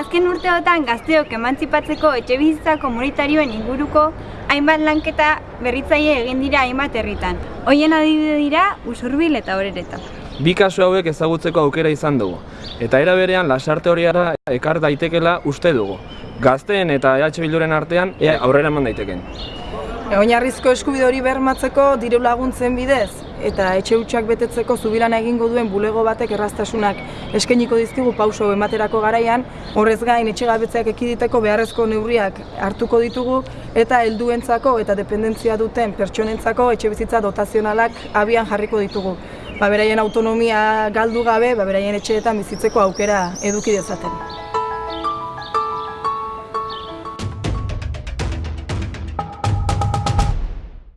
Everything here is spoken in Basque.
Azken urteotan gazteok emantzipatzeko etxe bizitza komunitarioen inguruko hainbat lanketa berritzaile egin dira hainbat herritan. Hoien adibide dira Usurbil eta Orereta. Bi kasu hauek ezagutzeko aukera izan dugu, eta era berean lasarte horiara ekar daitekela uste dugu. Gazteen eta EH Bilduren artean ea aurrera eman daiteken. Oinarrizko eskubide hori bermatzeko diru laguntzen bidez eta etxe hutsak betetzeko zubilan egingo duen bulego batek erraztasunak eskainiko dizkigu pauso ematerako garaian, horrez gain etxegabetzeak ekiditeko beharrezko neurriak hartuko ditugu eta helduentzako eta dependentzia duten pertsonentzako etxebizitza dotazionalak abian jarriko ditugu. Ba, beraien autonomia galdu gabe, ba, beraien etxeetan bizitzeko aukera eduki dezaten.